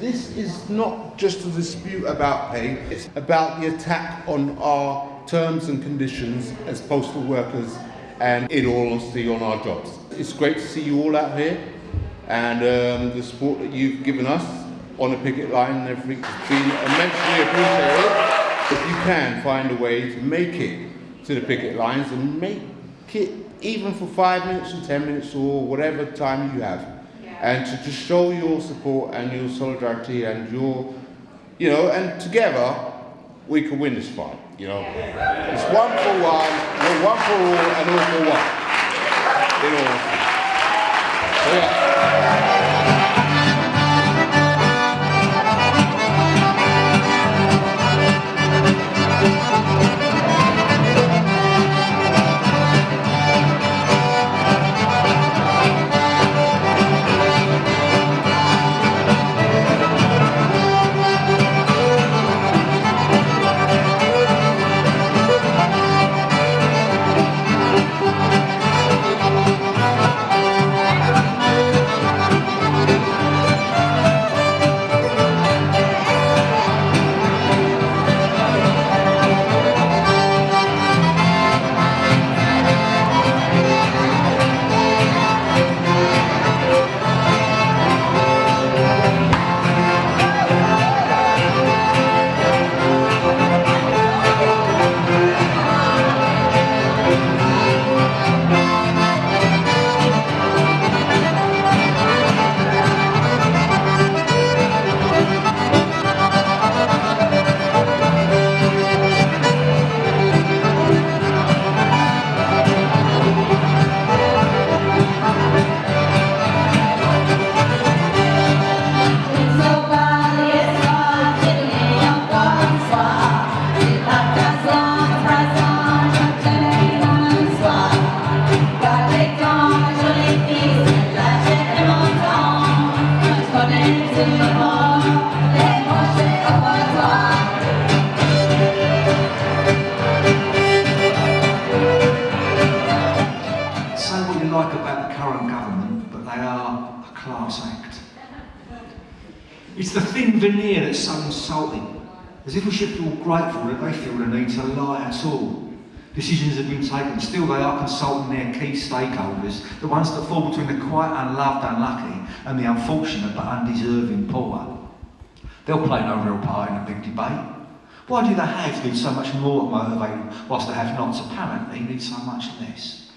This is not just a dispute about pay, it's about the attack on our terms and conditions as postal workers and in all honesty on our jobs. It's great to see you all out here and um, the support that you've given us on the picket line and everything has been immensely appreciated. If you can find a way to make it to the picket lines and make it even for five minutes or ten minutes or whatever time you have and to just show your support and your solidarity and your, you know, and together we can win this fight, you know. It's one for one, we're one for all and all for one. You know. So, yeah. It's the thin veneer that's so insulting, as if we should feel grateful that they feel the need to lie at all. Decisions have been taken, still they are consulting their key stakeholders, the ones that fall between the quite unloved unlucky and the unfortunate but undeserving poor. They'll play no real part in a big debate. Why do the haves need so much more to motivate whilst the have-nots apparently need so much less?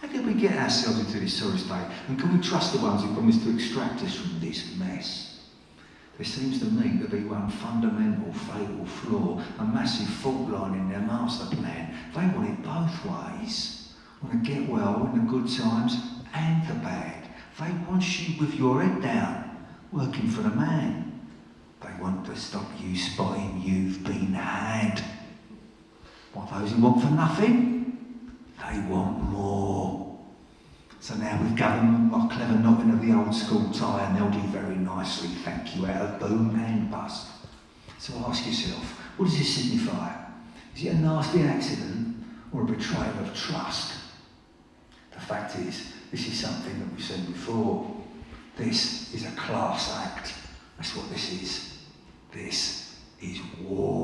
How did we get ourselves into this sorry state? And can we trust the ones who promised to extract us from this mess? There seems to me to be one fundamental fatal flaw, a massive fault line in their master plan. They want it both ways. Want to get well in the good times and the bad. They want you with your head down, working for the man. They want to stop you spotting you've been had. What those who want for nothing? They want. So now we've given my clever knotting of the old school tie and they'll do very nicely, thank you, out of boom and bust. So ask yourself, what does this signify? Is it a nasty accident or a betrayal of trust? The fact is, this is something that we've seen before. This is a class act. That's what this is. This is war.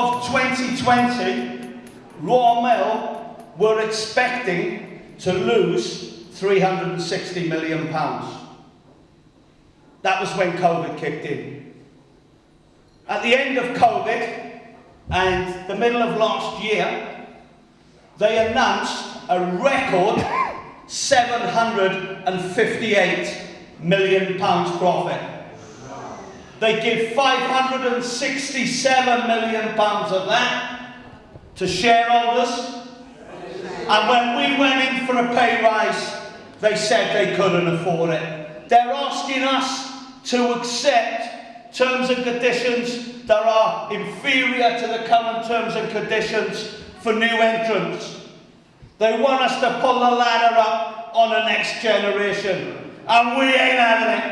of 2020, Royal Mail were expecting to lose 360 million pounds. That was when COVID kicked in. At the end of COVID and the middle of last year, they announced a record 758 million pounds profit. They give 567 million pounds of that to shareholders. And when we went in for a pay rise, they said they couldn't afford it. They're asking us to accept terms and conditions that are inferior to the current terms and conditions for new entrants. They want us to pull the ladder up on the next generation. And we ain't having it.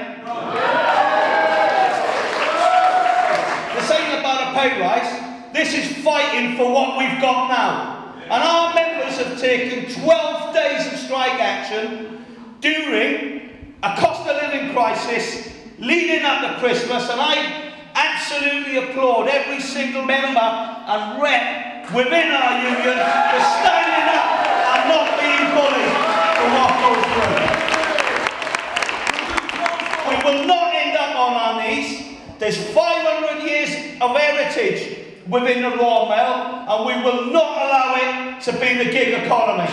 Pay rise. This is fighting for what we've got now. And our members have taken 12 days of strike action during a cost of living crisis leading up to Christmas. And I absolutely applaud every single member and rep within our union for standing up and not being bullied for what goes through. We will not end up on our knees. There's 500 years of heritage within the Royal Mail, and we will not allow it to be the gig economy.